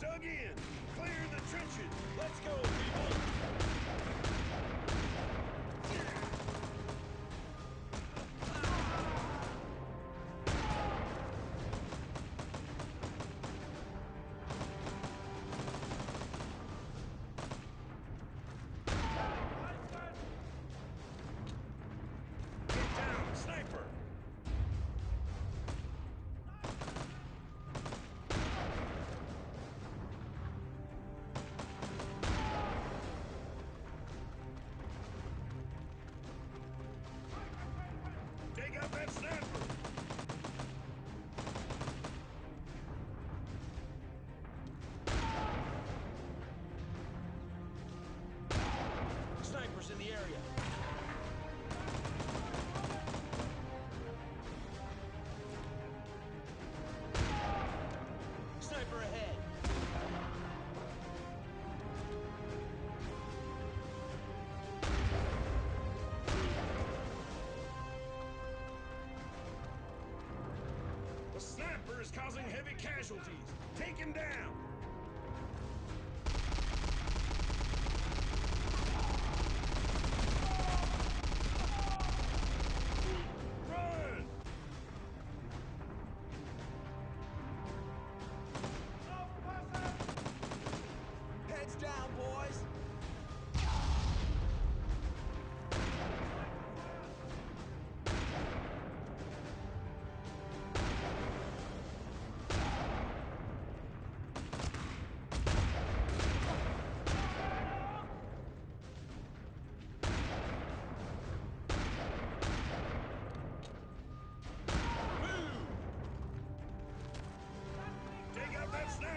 Dug in. Clear the trenches. Let's go, is causing heavy casualties. Take him down.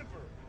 forever.